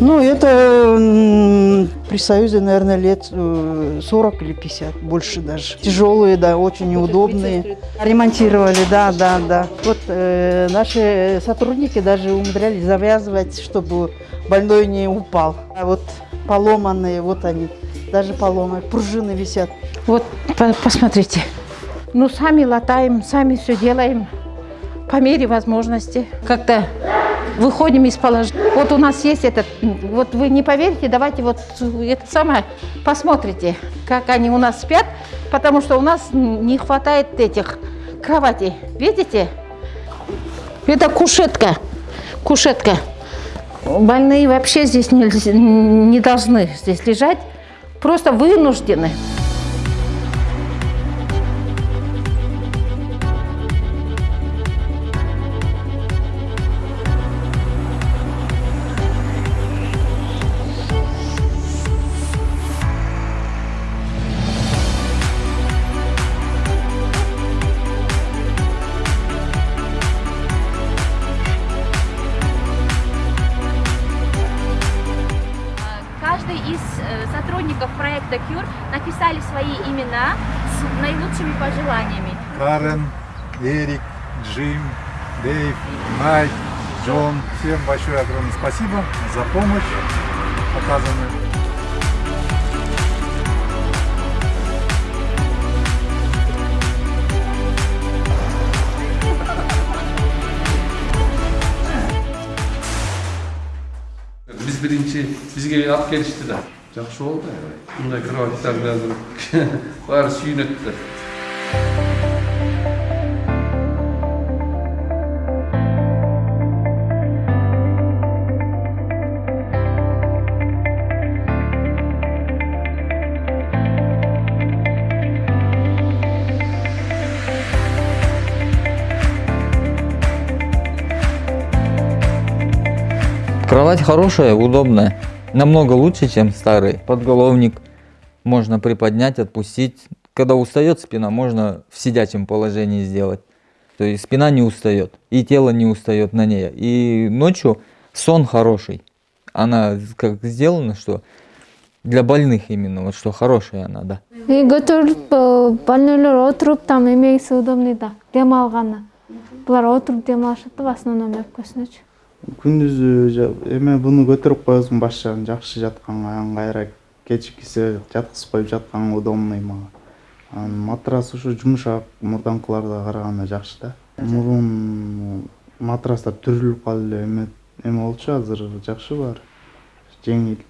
Ну, это при Союзе, наверное, лет э, 40 или 50, больше даже. Тяжелые, да, очень неудобные. Ремонтировали, да, да, да. Вот э, наши сотрудники даже умудрялись завязывать, чтобы больной не упал. А вот поломанные, вот они, даже поломанные, пружины висят. Вот, по- посмотрите. Ну, сами латаем, сами все делаем по мере возможности. Как-то выходим из положения. Вот у нас есть этот, вот вы не поверите, давайте вот это самое, посмотрите, как они у нас спят, потому что у нас не хватает этих кроватей. Видите? Это кушетка, кушетка. Больные вообще здесь не, не должны здесь лежать, просто вынуждены. Cure написали свои имена с наилучшими пожеланиями. Карен, Эрик, Джим, Дэйв, Майк, Джон. Всем большое огромное спасибо за помощь оказанную. Biz birinchi bizga olib kelishdi da. Yaxshi bo'ldi. Bunday kravotlardan bari suyunibdi. Кровать хорошая, удобная. Намного лучше, чем старый. Подголовник можно приподнять, отпустить. Когда устает спина, можно в сидячем положении сделать. То есть спина не устает, и тело не устает на ней. И ночью сон хороший. Она как сделана, что для больных именно, вот что хорошая она, да. И көтөрүлүп больнойлор отуруп там эмегиси удобный да дем алганы булар отуруп дем алышат да основном өпкөсүнөчү күндүзү эме буну көтөрүп коесуң баш жагын жакшы жатканга ыңгайраак кечиккисе жаткызып коюп жатканга удобный мага. Анан матрас ушу жумшак мурдаңкыларга караганда жакшы да. Мурун матрастар түрүлүп калып эле эме эме болчу азыр жакшы баары жеңил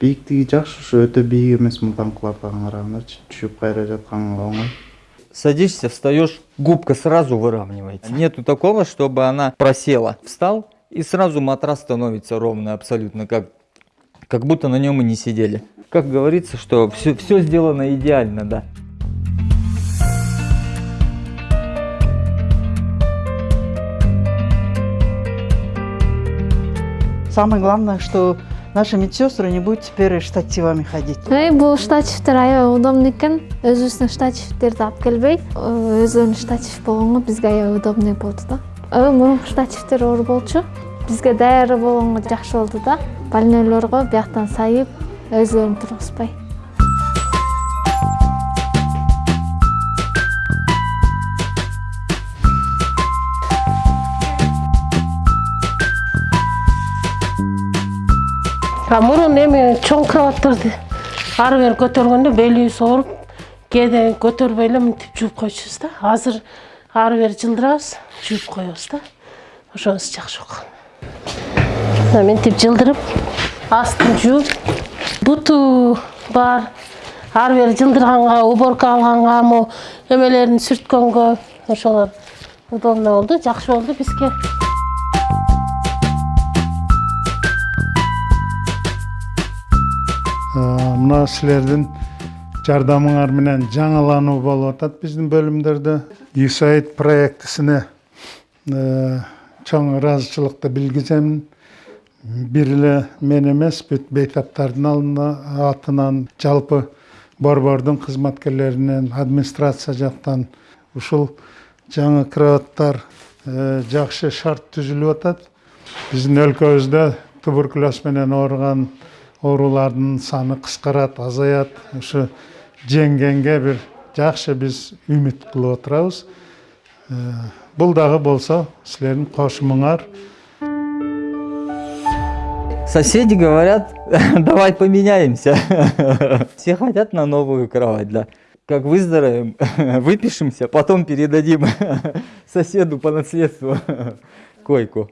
бийиктиги жакшы ушу өтө бийик эмес мурдаңкыларга карагандачы. Түшүп кайра жатканга оңой. Садишься, встаешь, губка сразу выравнивается. Нету такого, чтобы она просела. Встал, и сразу матрас становится ровно абсолютно, как, как будто на нем и не сидели. Как говорится, что все, все сделано идеально, да. Самое главное, что наши медсестры не будут теперь штативами ходить. эй бул штативтер аябай удобный экен өзүбүздүн штативтерди алып келбей өздөрүнүн штатив бизге аябай удобный болду да мурунку штативтер оор болчу. Бизге даяр болгонго жакшы болду да. Больнойлорго бияктан сайып өзүлөрүн тургузбай. Мурун эми чоң кроваттарды ары бери көтөргөндө белибиз ооруп кээде көтөрбөй эле мынтип жууп койчубуз да. Азыр ары бери жылдырабыз жууп коебуз да. Ошонусу жакшы болгон мына мынтип жылдырып астын жууп буту бар. Ары бери жылдырганга уборка алганга могу эмелерин сүрткөнгө ошолор удобно болду жакшы болду бизге мына силердин жардамыңар менен жаңылануу болуп атат. Биздин бөлүмдөрдө юсаид проектисине э, чоң ыраазычылыкты билгиземин бир эле мен эмес бүт бейтаптардын алдына атынан жалпы борбордун кызматкерлеринен администрация жактан ушул жаңы кроваттар э, жакшы шарт түзүлүп атат. Биздин өлкөбүздө туберкулез менен ооруган оорулардын саны кыскарат азаят. Ушу жеңгенге бир жакшы биз үмүт кылып отурабыз бул дагы болсо силердин кошумуңар Соседи говорят, давай поменяемся. Все хотят на новую кровать, да. Как выздоровеем, выпишемся, потом передадим соседу по наследству койку.